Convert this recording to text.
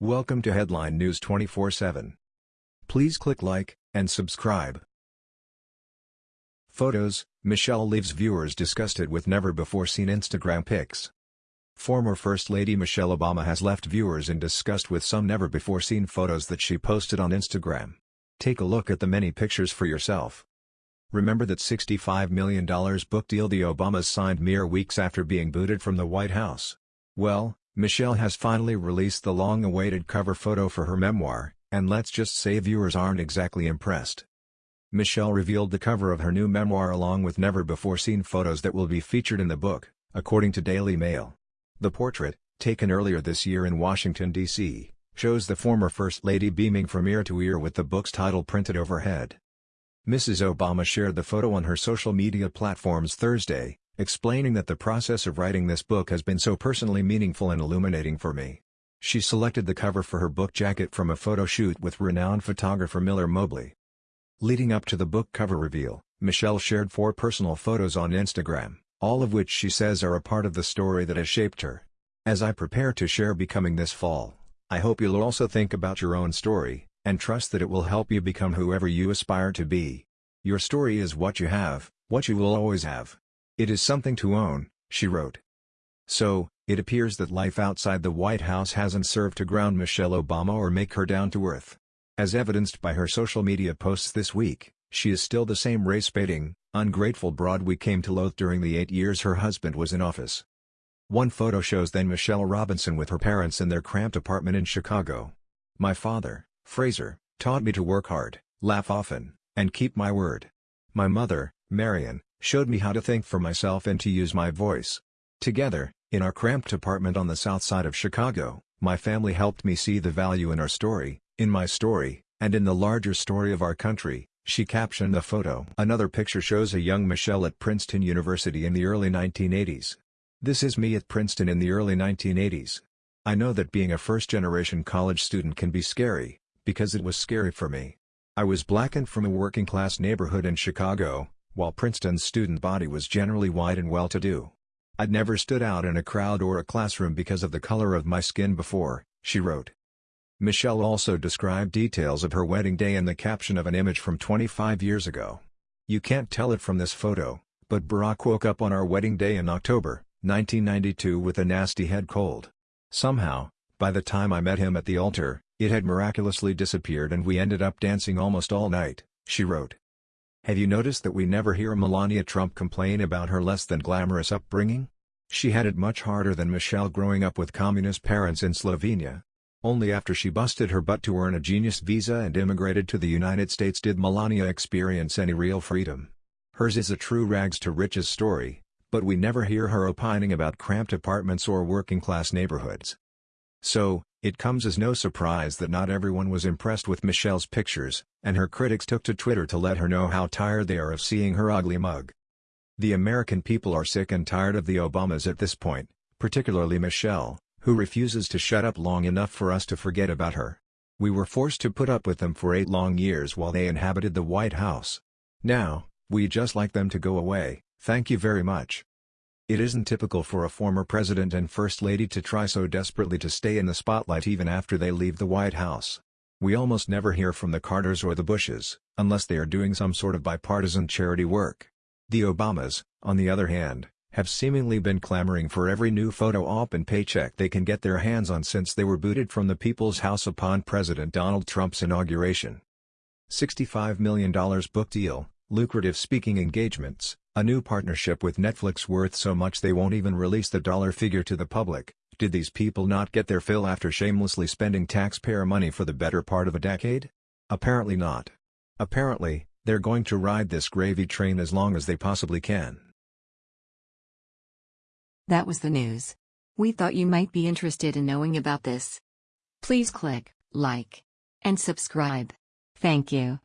Welcome to Headline News 24/7. Please click like and subscribe. Photos: Michelle leaves viewers disgusted with never-before-seen Instagram pics. Former First Lady Michelle Obama has left viewers in disgust with some never-before-seen photos that she posted on Instagram. Take a look at the many pictures for yourself. Remember that $65 million book deal the Obamas signed mere weeks after being booted from the White House? Well, Michelle has finally released the long-awaited cover photo for her memoir, and let's just say viewers aren't exactly impressed. Michelle revealed the cover of her new memoir along with never-before-seen photos that will be featured in the book, according to Daily Mail. The portrait, taken earlier this year in Washington, D.C., shows the former First Lady beaming from ear to ear with the book's title printed overhead. Mrs. Obama shared the photo on her social media platforms Thursday, explaining that the process of writing this book has been so personally meaningful and illuminating for me. She selected the cover for her book jacket from a photo shoot with renowned photographer Miller Mobley. Leading up to the book cover reveal, Michelle shared four personal photos on Instagram, all of which she says are a part of the story that has shaped her. As I prepare to share Becoming this fall, I hope you'll also think about your own story, and trust that it will help you become whoever you aspire to be. Your story is what you have, what you will always have. It is something to own, she wrote. So, it appears that life outside the White House hasn't served to ground Michelle Obama or make her down to earth. As evidenced by her social media posts this week, she is still the same race-baiting, ungrateful broad we came to loathe during the eight years her husband was in office. One photo shows then Michelle Robinson with her parents in their cramped apartment in Chicago. My father, Fraser, taught me to work hard, laugh often, and keep my word. My mother, Marian, showed me how to think for myself and to use my voice. Together, in our cramped apartment on the south side of Chicago, my family helped me see the value in our story, in my story, and in the larger story of our country, she captioned the photo. Another picture shows a young Michelle at Princeton University in the early 1980s. This is me at Princeton in the early 1980s. I know that being a first-generation college student can be scary, because it was scary for me. I was black and from a working-class neighborhood in Chicago, while Princeton's student body was generally white and well-to-do. I'd never stood out in a crowd or a classroom because of the color of my skin before, she wrote. Michelle also described details of her wedding day in the caption of an image from 25 years ago. You can't tell it from this photo, but Barack woke up on our wedding day in October, 1992 with a nasty head cold. Somehow, by the time I met him at the altar, it had miraculously disappeared and we ended up dancing almost all night, she wrote. Have you noticed that we never hear Melania Trump complain about her less than glamorous upbringing? She had it much harder than Michelle growing up with communist parents in Slovenia. Only after she busted her butt to earn a genius visa and immigrated to the United States did Melania experience any real freedom. Hers is a true rags-to-riches story, but we never hear her opining about cramped apartments or working-class neighborhoods. So, it comes as no surprise that not everyone was impressed with Michelle's pictures, and her critics took to Twitter to let her know how tired they are of seeing her ugly mug. The American people are sick and tired of the Obamas at this point, particularly Michelle, who refuses to shut up long enough for us to forget about her. We were forced to put up with them for eight long years while they inhabited the White House. Now, we just like them to go away, thank you very much. It isn't typical for a former president and first lady to try so desperately to stay in the spotlight even after they leave the White House. We almost never hear from the Carters or the Bushes, unless they are doing some sort of bipartisan charity work. The Obamas, on the other hand, have seemingly been clamoring for every new photo op and paycheck they can get their hands on since they were booted from the People's House upon President Donald Trump's inauguration. $65 million book deal, lucrative speaking engagements, a new partnership with Netflix worth so much they won't even release the dollar figure to the public. Did these people not get their fill after shamelessly spending taxpayer money for the better part of a decade? Apparently not. Apparently, they're going to ride this gravy train as long as they possibly can. That was the news. We thought you might be interested in knowing about this. Please click like and subscribe. Thank you.